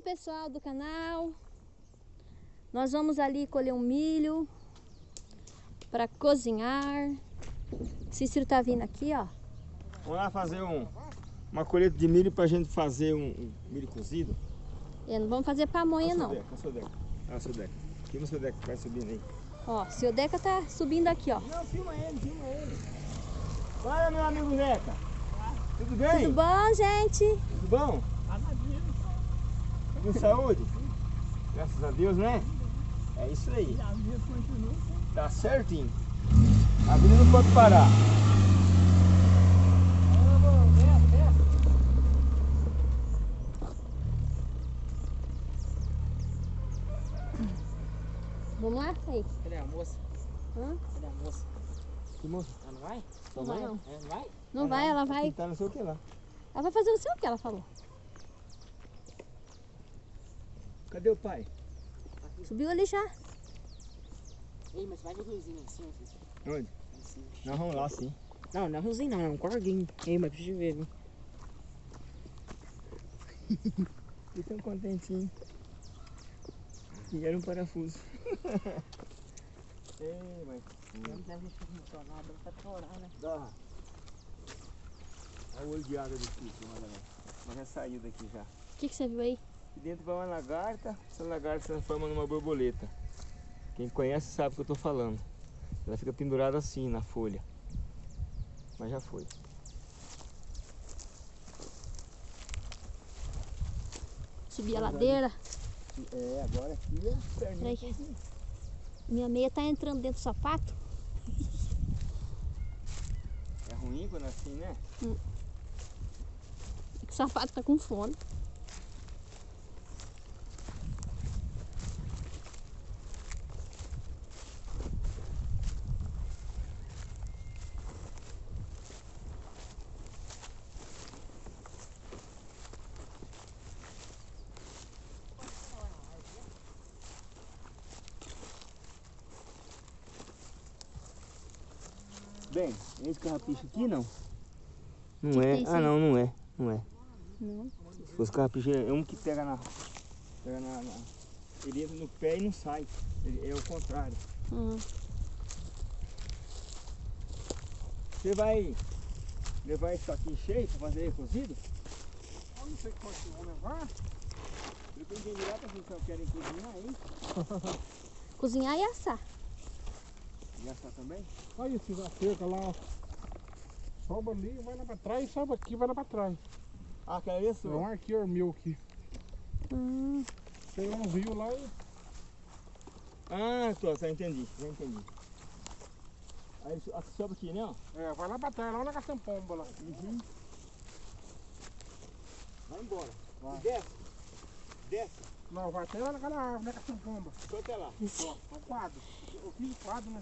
Então, pessoal do canal, nós vamos ali colher um milho para cozinhar. Cícero tá vindo aqui, ó. Vamos lá fazer um, uma colheita de milho pra gente fazer um, um milho cozido. E não vamos fazer pamonha, não. Olha a seu Deca, olha a seu Deca. Filma o seu Deca que vai subindo aí. Ó, seu Deca tá subindo aqui, ó. Não, filma ele, filma ele. Fala, meu amigo Deca. Tudo bem? Tudo bom, gente? Tudo bom? Com saúde? Graças a Deus, né? É isso aí. Tá certinho. A vida não pode parar. Vamos lá? Aí. Cadê a moça? Hã? Cadê a moça? Que moço? Ela não vai? Não vai, não. É, não vai? Não vai, ela vai. Tá não sei o que lá. Ela vai fazer não sei o que ela falou. Cadê o pai? Subiu ali já. Ei, mas vai no riozinho cima, filho. Onde? Cima. Nós vamos lá sim. Não, não é riozinho não, é um corguinho. Ei, mas preciso ver, viu? E tão contentinho. E era um parafuso. Ei, mas. Não deve ser funcionado, estar chorando, né? Dá. Olha o olho de água Chico, olha lá. Mas já saiu daqui já. O que, que você viu aí? Aqui dentro vai uma lagarta, essa lagarta se transforma numa borboleta. Quem conhece sabe o que eu tô falando. Ela fica pendurada assim na folha. Mas já foi. Subir a ladeira. É, agora aqui é perninha. Minha meia tá entrando dentro do sapato. É ruim quando é assim, né? O sapato tá com fome. Bem, esse carrapicho aqui não. Não Que que é. tem ah não, não é. Não é. Não. Se fosse carrapicho, é um que pega na. Pega na, na- Ele entra no pé e não sai. Ele- é o contrário. Hum. Você vai levar isso aqui cheio para fazer cozido? Eu não sei quanto vão levar. Eu tenho que virar para que querem cozinhar aí. Cozinhar e assar. E assar também? Olha esses cerca lá, ó. Sobe ali, vai lá pra trás, sobe aqui, vai lá pra trás. Ah, ali é É um arqueiro meu aqui. Hum. Tem um rio lá e Ah, tô, já entendi, já entendi. Aí isso- aqui sobe aqui, né? ó? é, vai lá pra trás, lá na Caçampomba lá. Uhum. Vai embora. Vai. Desce. Desce. Não, vai até lá naquela árvore, na Caçampomba. Só até lá. Ó, é um quadro. Eu fiz o quadro, né?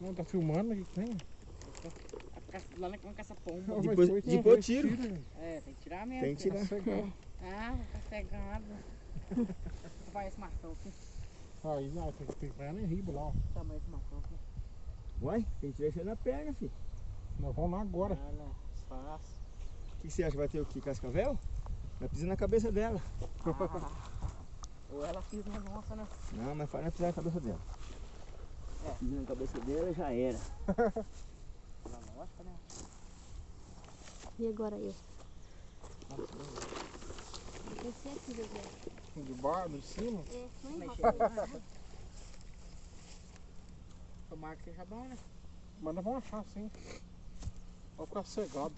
Não, tá filmando aqui que tem? Lá na com essa pomba. Ó, mas Depois- depois foi tiro. tiro? É, tem que tirar mesmo. Tem que tirar. Cegado. Ah, tá cegado. Vai esse marcão aqui. Aí, não, tem que que pegar em riba lá, ó. Tamanho esse marcão aqui. Uai, tem que tirar isso aí na perna, filho. Nós vamos lá agora. Olha, fácil. O que que você acha? Vai ter o que? Cascavel? Vai pisar na cabeça dela. Ou ela fez na nossa, né? Não, mas faz pisar na cabeça dela. É. Pisa na cabeça dela já era. Na nossa, né? E agora eu? Descer aqui, Zezé. De baixo, de cima. É, não né? Tomara que seja bom, né? Mas nós vamos achar sim. Vai ficar cegado.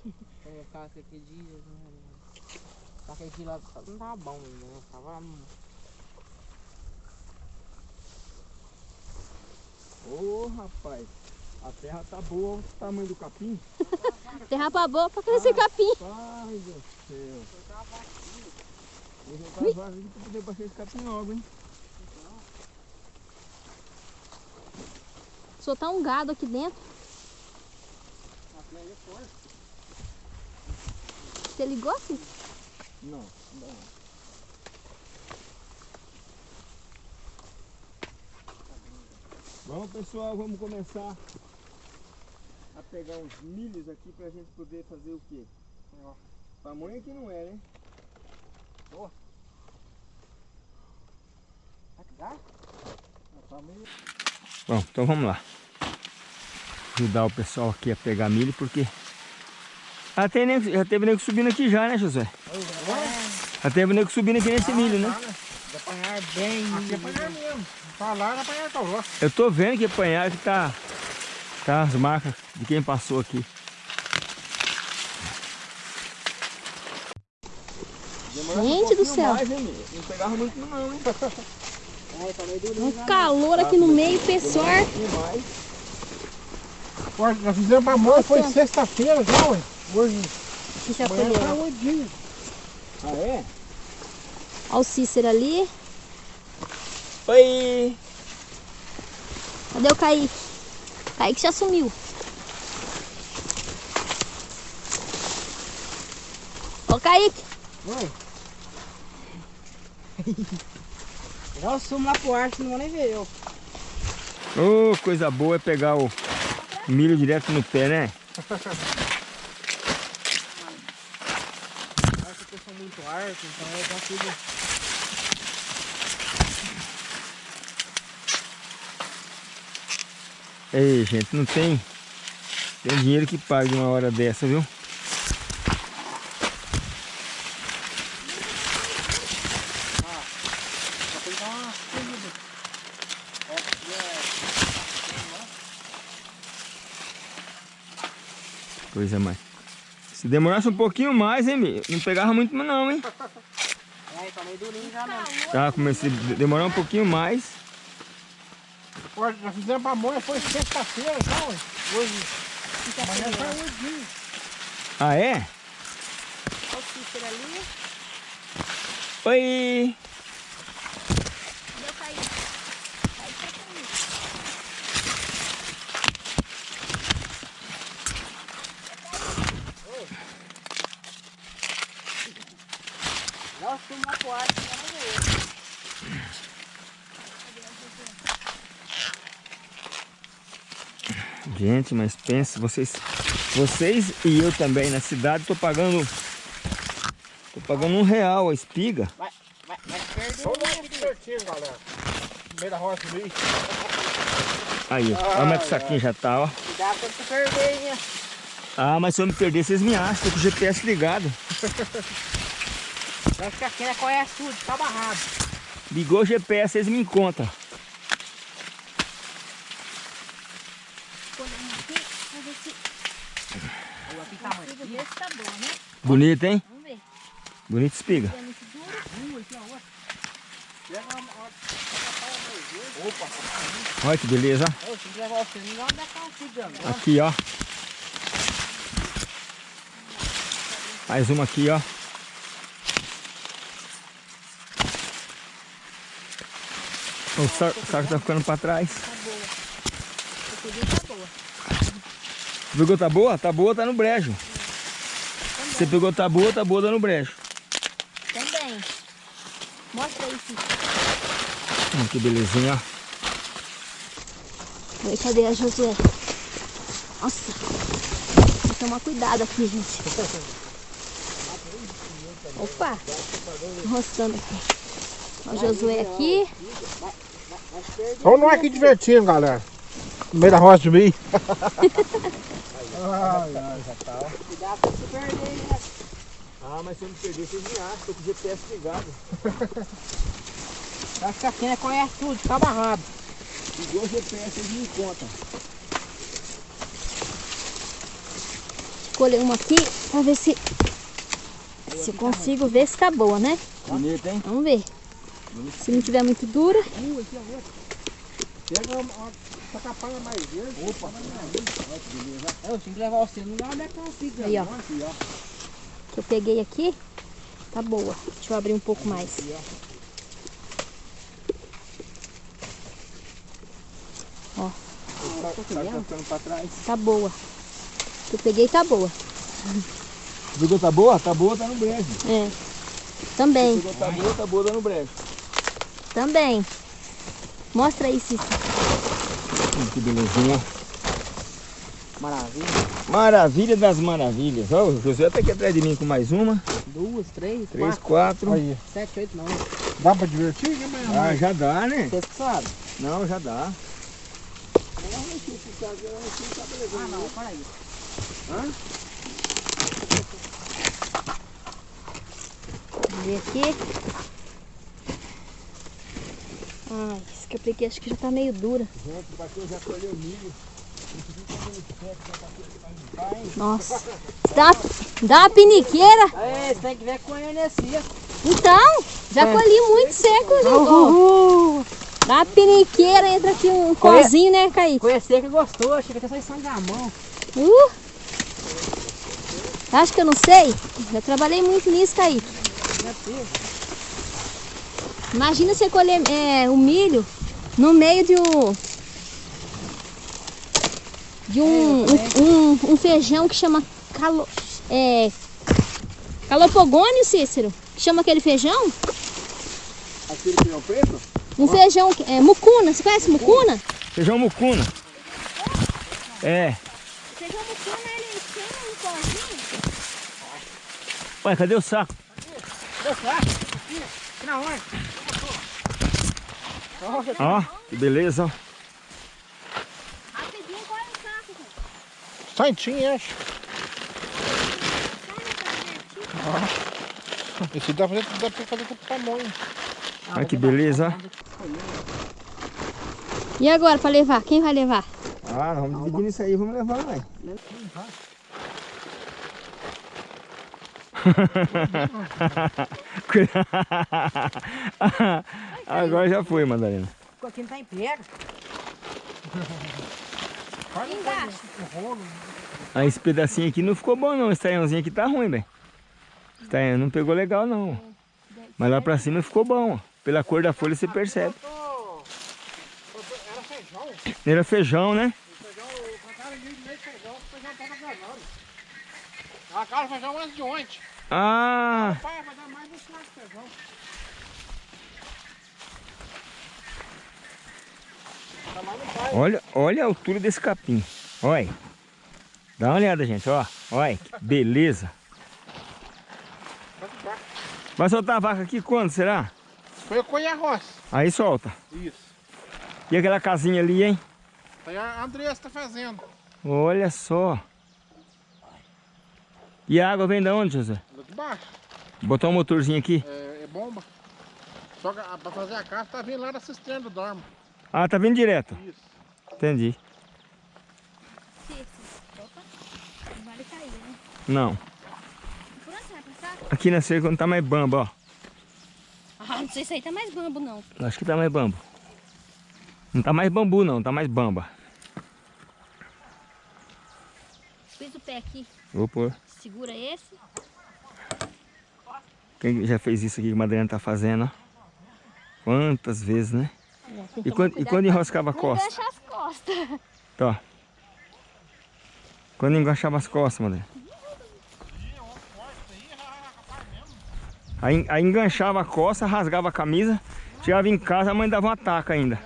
É, tava com aquele dia, né? Só que dia lá não tava bom ainda, né? Tava Ô rapaz, a terra tá boa, olha o tamanho do capim. Terra pra boa pra crescer capim. Ai, meu Deus do céu. Aqui pra poder baixar esse capim logo, hein? Soltar um gado aqui dentro. é Você ligou assim? Não, não. Vamos pessoal, vamos começar a pegar uns milhos aqui pra gente poder fazer o quê? Ó. Pamonha que não é, né? Tá meio... Bom, então vamos lá. Ajudar o pessoal aqui a pegar milho, porque... Já, tem nego, já teve nego subindo aqui já, né, José? Já teve nego subindo aqui nesse milho, né? De apanhar bem. Aqui apanhar mesmo. Tá lá, não apanhar tá lá. Eu tô vendo que apanhar que tá... Tá as marcas de quem passou aqui. Gente do céu. Não pegava muito não, hein? É, tá. Um calor aqui no meio, pessoal. Nós fizemos pamonha, foi Nossa. sexta-feira já, ué. Hoje, Que já tá colheu. dias. Ah, é? Olha o Cícero ali. Oi! Cadê o Kaique? Kaique já sumiu. Ô Kaique, Oi. Já eu sumo lá pro ar, senão não vou nem ver eu. Ô, coisa boa é pegar o milho direto no pé, né? Sou muito arco, então eu já fico... Ei, gente, não tem, tem dinheiro que pague uma hora dessa, viu? Coisa mais. Se demorasse um pouquinho mais, hein, não pegava muito não, hein? é, tá meio durinho já mesmo. Tá, comecei a demorar um pouquinho mais. Ó, nós fizemos pamonha, foi sexta-feira já, ué. Hoje, amanhã tá oito dias. Ah, é? olha o Cícero ali. Oi! Cadê o Kaique? Kaique tá comigo. Lá eu. Gente, mas pensa, vocês, vocês e eu também na cidade, tô pagando, tô pagando um real a espiga. Vai, vai, vai perder. Vamos lá aqui divertindo, galera. No meio da roça ali. Aí, ó, olha como é que o saquinho já tá, ó. Cuidado quando tu perder, hein? Ah, mas se eu me perder, vocês me acham, tô com o GPS ligado. Acho que aqui é conhece tudo, tá barrado. Ligou o GPS, vocês me encontram. Né? Bonito, hein? Vamos ver. Bonito espiga. É Olha que beleza. Aqui, ó. Mais uma aqui, ó. O saco, tá ficando pra trás. Tá boa. Pegou tá boa? Tá boa, tá no brejo. Você pegou tá boa, tá boa, tá no brejo. Também. Mostra aí, Cícero. Hum, que belezinha, ó. Oi, cadê a Josué? Nossa. Tem que tomar cuidado aqui, gente. Opa. Roçando aqui. O Josué aqui. Vamos nós aqui divertindo, galera. No meio da roça de milho. Cuidado quando tu perder, hein? Ah, mas se eu me perder, vocês me acham. Tô com o GPS ligado. Acho que aqui é conhece tudo, tá barrado. Ligou o GPS, vocês me encontram. Escolher uma aqui pra ver se, se eu consigo ver se tá boa, né? Bonito, hein? Vamos ver. Se não tiver muito dura, Pega uma... Essa mais verde. Opa, Eu tenho que levar você, não dá onde é que eu fico. aí ó. Que eu peguei aqui, tá boa. Deixa eu abrir um pouco mais. Ó, Tá pra trás. tá boa. Que eu peguei tá boa. Pegou tá boa? Tá boa, tá no brejo. É. Também, Pegou tá boa, tá boa, tá no brejo. Também. Mostra aí, Cícero. Hum, que belezinha. Maravilha. Maravilha das maravilhas. Ó, o José tá aqui atrás de mim com mais uma. Duas, três, Três, quatro, quatro. Aí. sete, oito, nove. Dá pra divertir? Amanhã Ah, já dá, né? Vocês que sabem. Não, já dá. Ah, não, para aí. Vamos ver aqui. Ai, isso que eu peguei acho que já tá meio dura. Gente, o Bateu já colheu milho. Nossa. Dá, dá uma piniqueira. Aí, você tem que ver com a energia. Então, já colhi muito seco, gente. ó. Dá uma piniqueira, entra aqui um Conhe- cozinho, né, Kaique? Conhecer que gostou, achei que até só em São Gamão. Uh! Acho que eu não sei? Já trabalhei muito nisso, Kaique. Imagina você colher é, o milho no meio de um. De um, um, um- um feijão que chama calo, é, calopogônio, Cícero. Que chama aquele feijão? Aquele que é o preto? Um feijão, que- é, mucuna. Você conhece mucuna? Feijão mucuna. É. Feijão mucuna, ele tem um pozinho. Ué, cadê o saco? Na hora. Ó, que beleza, ó. Rapidinho, qual é o saco? Santinho, acho. Esse dá pra fazer, dá pra fazer com pamonha. Olha que beleza, ó. E agora, pra levar? Quem vai levar? Ah, vamos dividir isso aí, vamos levar, vai. Agora já foi, Madalena. Ficou aqui não tá em pega. Embaixo. Ah, esse pedacinho aqui não ficou bom não, esse taiãozinho aqui tá ruim, velho. Esse taião não pegou legal não. Mas lá pra cima ficou bom, ó. Pela cor da folha você percebe. Era feijão. Era feijão, né? A cara feijão antes de ontem. Ah, Pai, vai dar mais um saco de feijão. Tá lá no pai. Olha, olha a altura desse capim. Olha. Dá uma olhada, gente, ó. Olha, que beleza. Vai soltar a vaca aqui quando, será? Foi eu colher a roça. Aí solta. Isso. E aquela casinha ali, hein? Aí a Andressa tá fazendo. Olha só. E a água vem da onde, José? Lá de baixo. Botar um motorzinho aqui. É, é bomba. Só que pra fazer a casa tá vindo lá da cisterna do Dormo. Ah, tá vindo direto. Isso. Entendi. Opa, não vale cair, né? Não. Por onde você vai passar? Aqui na cerca não tá mais bamba, ó. Ah, não sei se aí tá mais bambo, não. Acho que tá mais bambo. Não tá mais bambu não, tá mais bamba. Fiz o pé aqui, Vou pôr. segura esse. Quem já fez isso aqui que a Madalena tá fazendo, ó. Quantas vezes, né? E quando, e quando enroscava a costa? engancha as costas. Tá. Quando enganchava as costas, Madalena. Aí, aí enganchava a costa, rasgava a camisa, chegava em casa, a mãe dava um ataque ainda.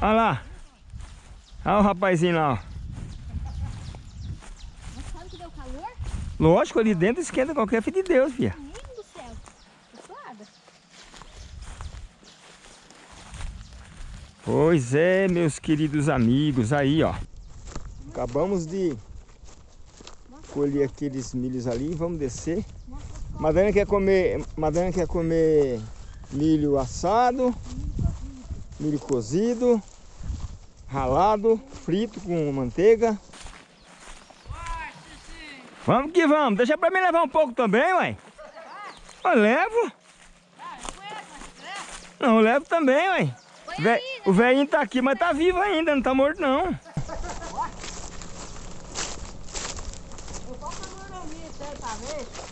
Olha lá. Olha o rapazinho lá, ó. Lógico, ali dentro esquenta qualquer filho de Deus, filha. Menino do céu. Tô suada. Pois é, meus queridos amigos, aí ó. Acabamos de colher aqueles milhos ali, vamos descer. Madana quer comer, Madana quer comer milho assado, milho cozido, ralado, frito com manteiga. Vamos que vamos, deixa pra mim levar um pouco também, ué. Eu levo. Não, eu levo também, ué. Vé- o velhinho tá aqui, mas tá vivo ainda, não tá morto não.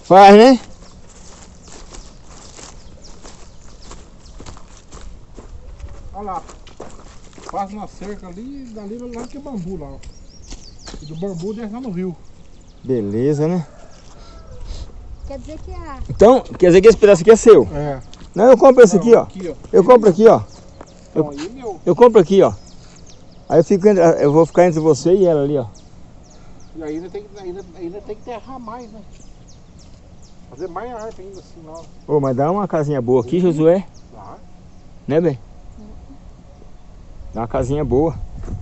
Faz, né? Olha lá. Passa na cerca ali, dali lá que é bambu lá, ó. E do bambu desce lá no rio. Beleza, né? Quer dizer que a... Então, quer dizer que esse pedaço aqui é seu? É. Não, eu compro esse aqui, ó. Aqui, ó. Eu compro aqui, ó. Então, aí meu. Eu compro aqui, ó. Aí eu, fico entre, eu vou ficar entre você e ela ali, ó. E ainda tem, ainda, ainda tem que terrar mais, né? Fazer mais árvore ainda assim, não. Ô, mas dá uma casinha boa aqui, Josué. Dá. Né, bem? Dá uma casinha boa.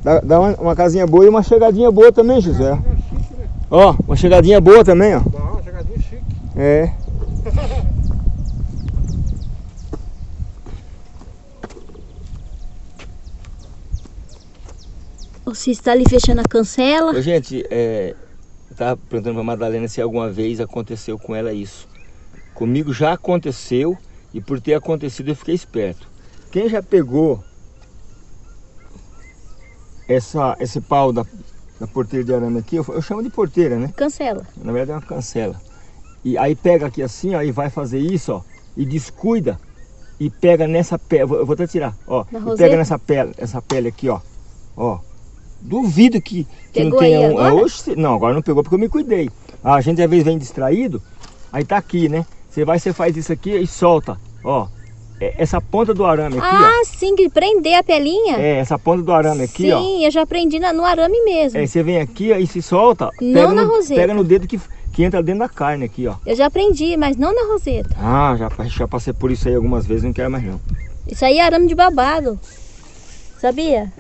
Dá, dá uma, uma casinha boa e uma chegadinha boa também, Josué. Chique, né? Ó, uma chegadinha boa também, ó. Dá uma chegadinha chique. É. O Cis tá ali fechando a cancela. Ô, gente, é, eu tava perguntando pra Madalena se alguma vez aconteceu com ela isso. Comigo já aconteceu e por ter acontecido eu fiquei esperto. Quem já pegou essa, esse pau da, da porteira de arame aqui, eu, eu chamo de porteira, né? Cancela. Na verdade é uma cancela. E aí pega aqui assim, ó, e vai fazer isso, ó, e descuida e pega nessa pele, eu vou- até tirar, ó, e roseta? pega nessa pele, essa pele aqui, ó, ó. Duvido que, que não tenha um. agora? Oxe, não, agora não pegou porque eu me cuidei. A gente às vezes vem distraído, aí tá aqui, né? Você vai, você faz isso aqui e solta, ó. É, Essa ponta do arame aqui, Ah, sim, que prender a pelinha? ó. É, essa ponta do arame aqui, sim, ó. eu já aprendi na- no arame mesmo. É, você vem aqui ó, e se solta, Não na no, roseta. pega no dedo que, que entra dentro da carne aqui, ó. Eu já aprendi, mas não na roseta. Ah, já, já passei por isso aí algumas vezes, não quero mais não. Isso aí é arame de babado. Sabia?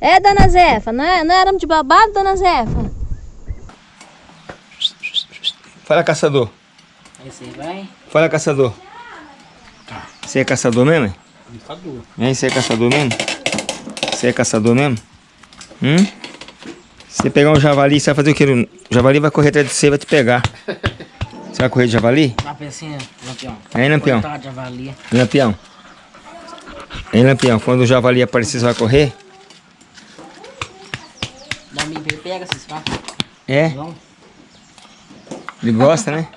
É, dona Zefa, não é, não é arame de babado, dona Zefa? Fala, caçador. Esse aí vai. Fala, caçador. Você é caçador mesmo? é? Hein, você é caçador mesmo? Você é caçador mesmo? Hum? Você pegar um javali, você vai fazer o quê? O javali vai correr atrás de você e vai te pegar. Você vai correr de javali? Uma pecinha, lampião. Aí, lampião. Coitado de avalia. Lampião. Hein, Lampião? Quando o javali aparecer, você vai correr? Dá um ele pega, se vai. É? Não. Ele gosta, né?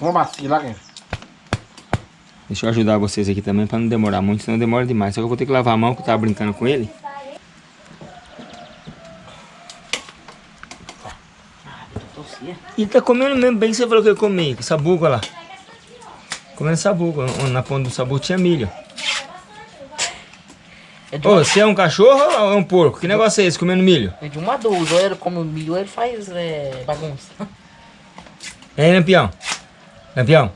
Uma macia lá, quem? Deixa eu ajudar vocês aqui também pra não demorar muito, senão demora demais. Só que eu vou ter que lavar a mão que eu tava brincando com ele. E ele tá comendo mesmo bem que você falou que eu comi, com sabugo olha lá. Comendo sabugo. Na ponta do sabugo tinha milho. É de, Ô, uma, você é um cachorro ou é um porco? Que negócio é esse, comendo milho? é de uma a duas. Ou ele come milho, ou ele faz é, bagunça. Hein, Lampião? Lampião?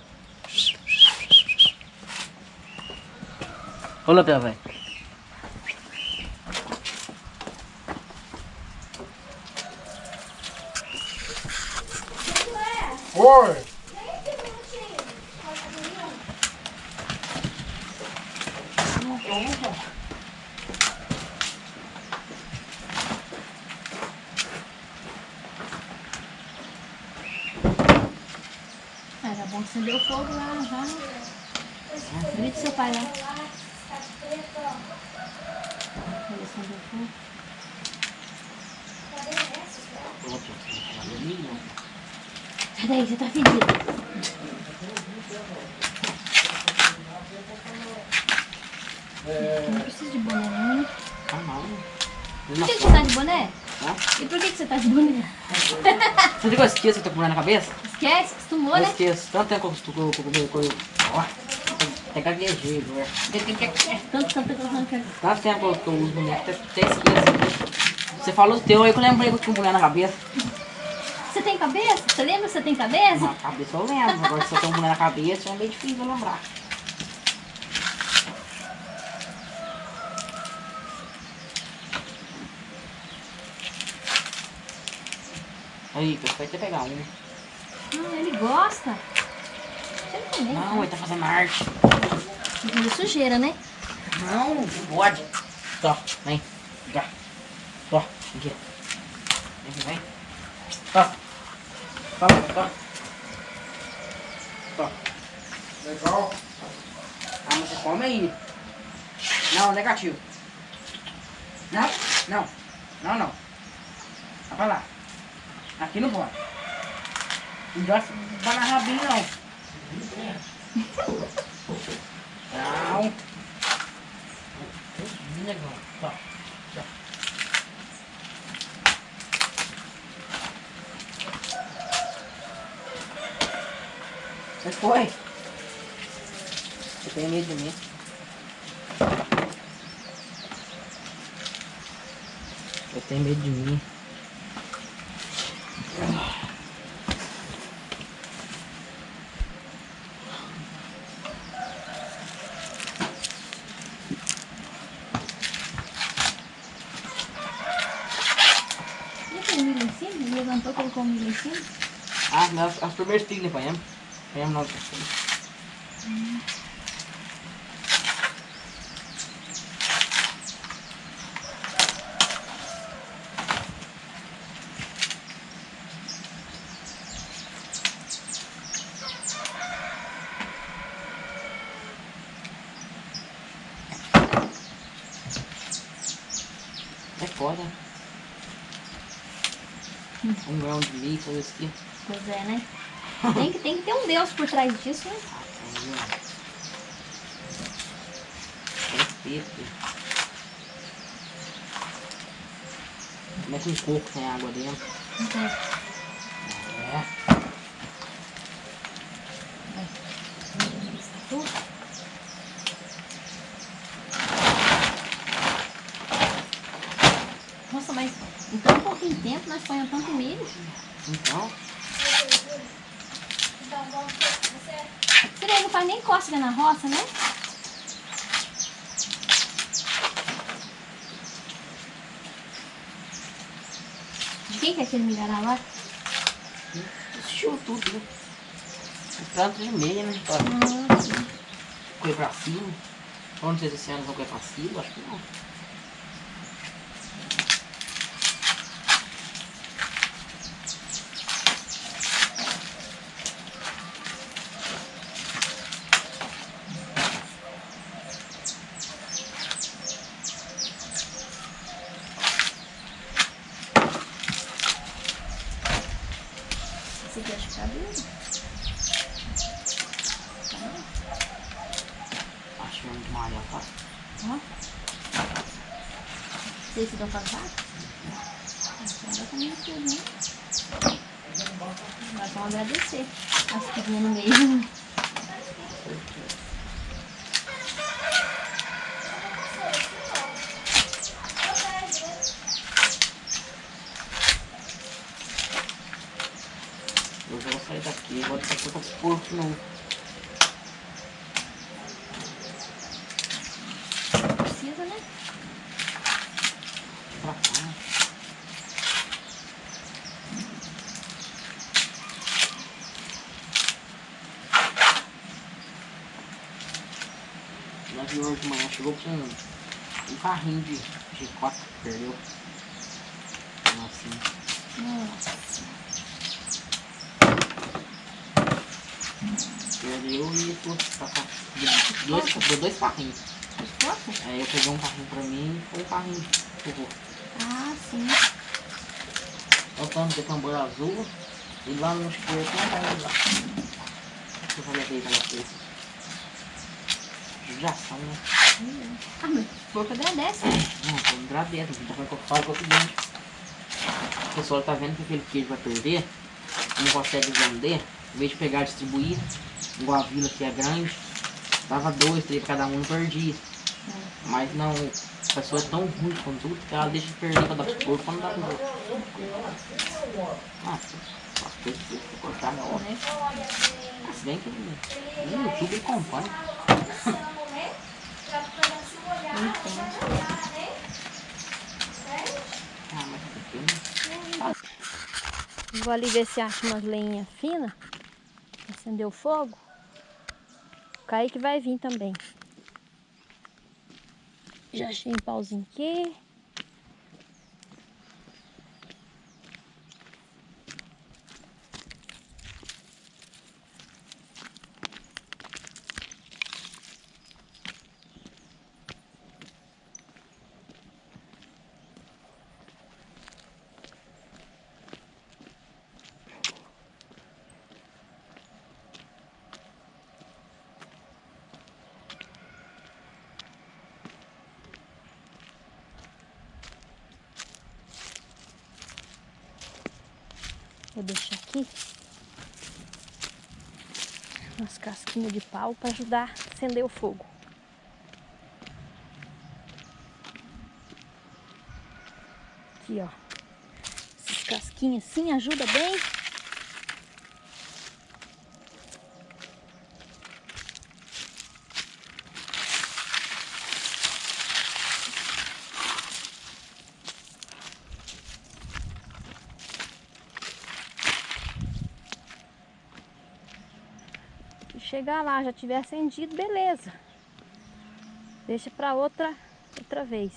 Ô, lampião, velho. Oi! O fogo lá, já. Grita seu pai lá. Ele acendeu fogo. Sai daí, você tá fedido. Não precisa de boné não, né? Ah, não. Por que, que você tá de boné? Hã? E por que, que você tá de boné? Você viu que eu esqueço que eu tô com mulher na cabeça? Esquece, acostumou, Eu né? esqueço. Tanto tempo que eu tô com o Ó, até gaguejei, velho. Tanto, tanto, tanto. Tanto tempo que eu uso boneco, até, até esqueço. Você falou o teu aí que eu lembrei que eu tinha mulher na cabeça. Você tem cabeça? Você lembra que você tem cabeça? Na cabeça eu lembro. Agora se eu tenho mulher na cabeça, é meio difícil eu lembrar. Aí, vai ter que pegar um. Não, ele gosta. Você também. Não, ele tá fazendo arte. Fazer sujeira, né? Não, não pode. Tó, vem. Cá. Tó, aqui. Vem, vem. Tó. Tó, tó. Tó. Legal. Ah, mas você come aí. Não, negativo. Não, não. Não, não. Vai pra lá. Aqui não pode. Não gosta de banana rabinho, não. Não. Negão, tá. Você foi? Você tem medo de mim? eu tenho medo de mim? Primeiras pilhas apanhamos. Apanhamos nós pessoas. É foda. Um grão de milho, coisa assim. Pois é, né? Tem que, tem que ter um Deus por trás disso, né? Respeito. Como é que um coco tem água dentro? É. Nossa, mas em tão pouquinho tempo nós ponhamos tanto milho. Então, Você não faz nem cócega na roça, né? De quem que é aquele milharal lá? assistiu tudo, né? O tanto de meia, né? Pra Ah, sim. correr pra cima. Não sei se esse ano vão correr pra cima, acho que não. Esse aqui acho que tá duro. Acho que é muito malha, tá? Ó. Sei se dá pra usar. Agora também é tudo, né? Nós vamos agradecer as que vinham no meio. Hoje eu vou sair daqui, vou daqui a pouco os porcos não. Precisa, né? Pra cá. Nós viu hoje de manhã, chegou com um, um carrinho de chicota que perdeu. Assim. Nossa. Perdeu e que tá com dois, deu dois carrinhos. Aí eu peguei um carrinho pra mim e foi um carrinho pro vô. Ah, sim. Olha o tanto de tambor azul. E lá no escuro tem um carrinho lá. Deixa eu fazer aqui pra vocês. Judiação, né? Ah, mas o porco agradece. Não, tô me gravendo. Então foi o que eu falo que o seguinte. O pessoal tá vendo que aquele queijo vai perder. Não consegue vender. Em vez de pegar e distribuir, igual a vila que é grande, dava dois, três cada um perdia. Mas não, a pessoa é tão ruim com tudo que ela deixa de perder pra dar pro porco quando dá outro. Ah, as coisas que eu cortar na hora. Né? Ah, Se bem que no YouTube ele acompanha. Ah, mas é pequeno. Vou ali ver se acho umas lenhas finas. Acender o fogo. O Kaique vai vir também. Já achei um pauzinho aqui. Vou deixar aqui umas casquinhas de pau para ajudar a acender o fogo. Aqui, ó. Essas casquinhas assim ajuda bem. E chegar lá, já tiver acendido, beleza. Deixa pra outra, outra vez.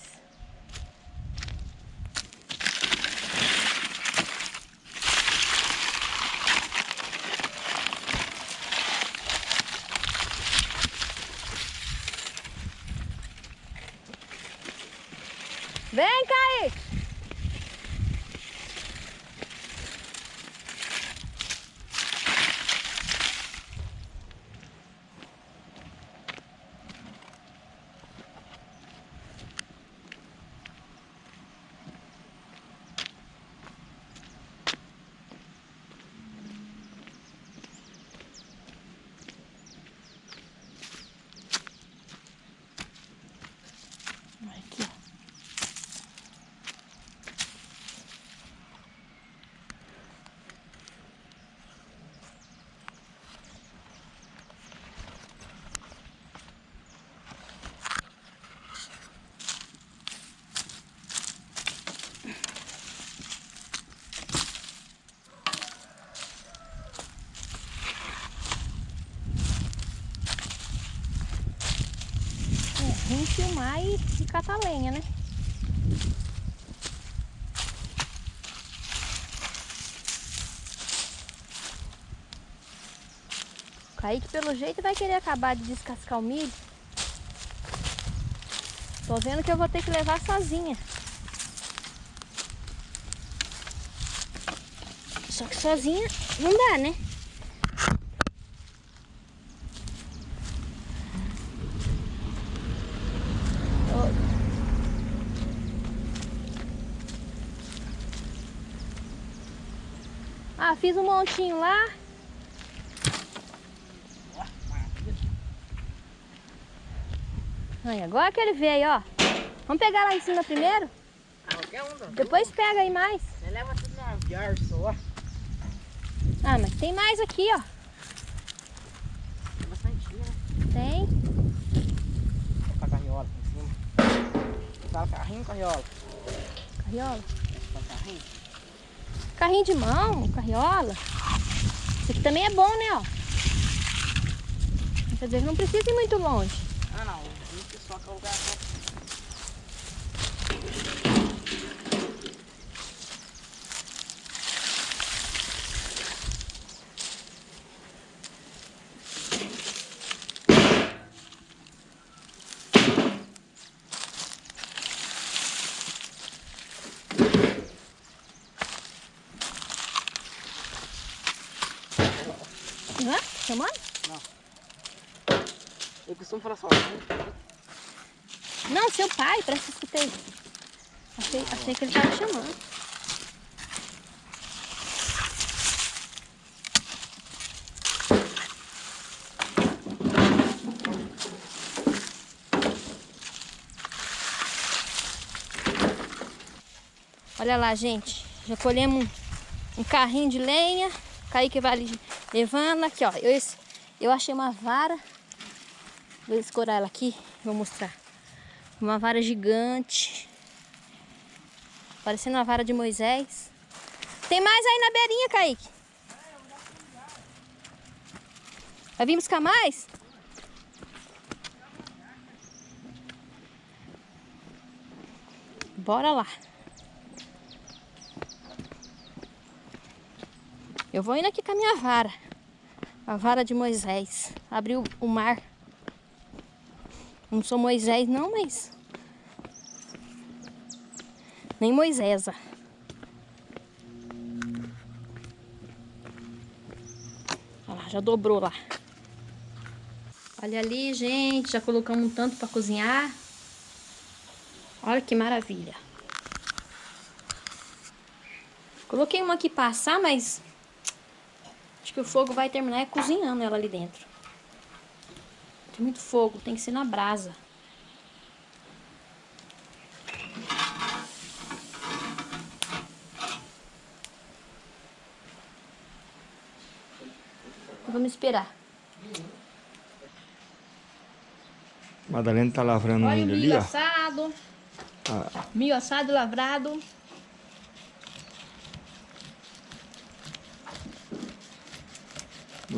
Vem, Kaique! Aqui, ó. É ruim filmar e, e catar lenha, né? O Kaique, pelo jeito, vai querer acabar de descascar o milho. Tô vendo que eu vou ter que levar sozinha. Só que sozinha não dá, né? Fiz um montinho lá. Aí, agora que ele veio, ó. Vamos pegar lá em cima primeiro? Qualquer um. Depois pega aí mais. Você leva tudo numa viagem só. Ah, mas tem mais aqui, ó. Tem bastante, né? Tem. Com a carriola em cima. Fala carrinho, carriola. Carriola. Fala carrinho. Carrinho de mão, carriola. Esse aqui também é bom, né, ó. Quer dizer, não precisa ir muito longe. Ah, não. Isso só que o só. Chamando? Eu costumo falar sozinho. Não, seu pai, parece que escutei. Achei, achei que ele tava chamando. Olha lá, gente. Já colhemos um, um carrinho de lenha. Kaique vai ali levando. Aqui, ó. Eu, eu achei uma vara. Vou escorar ela aqui. Vou mostrar. Uma vara gigante. Parecendo uma vara de Moisés. Tem mais aí na beirinha, Kaique? Vai vir buscar mais? Bora lá. Eu vou indo aqui com a minha vara. A vara de Moisés. Abriu o mar. Não sou Moisés não, mas... Nem Moisés. Olha lá, já dobrou lá. Olha ali, gente. Já colocamos um tanto para cozinhar. Olha que maravilha. Coloquei uma aqui pra assar, mas que o fogo vai terminar é cozinhando ela ali dentro. Tem muito fogo, tem que ser na brasa. Vamos esperar. Madalena tá lavrando Olha milho ali. Milho assado. Ah. Milho assado lavrado.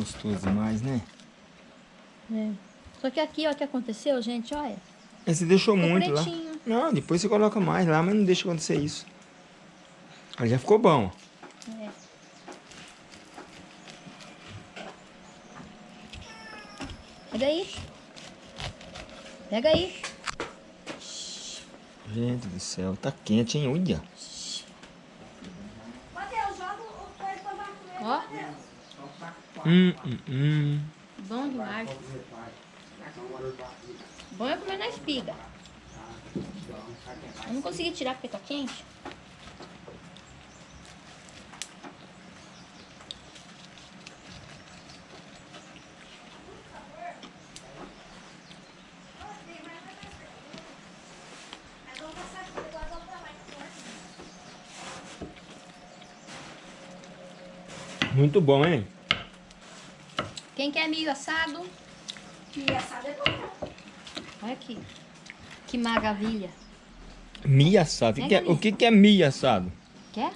Gostoso demais, né? É. Só que aqui, ó, o que aconteceu, gente, olha. Mas você deixou Ficou muito pretinho. lá. Não, depois você coloca mais lá, mas não deixa acontecer isso. Aí já ficou bom. É. Pega aí. Pega aí. Gente do céu, tá quente, hein? Olha. Ó, Hum, hum, hum. bom demais. Bom é comer na espiga. Eu não consegui tirar porque tá quente. Muito bom, hein? Quem quer milho assado? Milho assado é bom. Olha aqui. Que maravilha. Milho assado. O que, que é, o que, que é milho assado? Quer?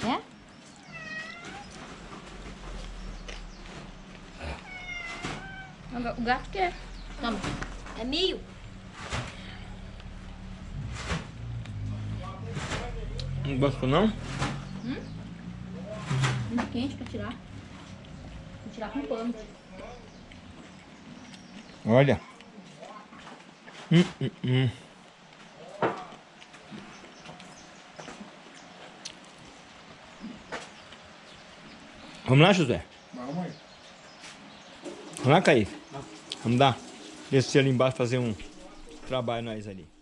Quer? O gato quer. Toma. É milho. Não gostou, não? Muito quente pra tirar. Tirar com pano. Olha. Hum, hum, hum. Vamos lá, José? Vamos aí. Vamos lá, Kaique? Vamos dar. Descer ali embaixo fazer um trabalho nós ali.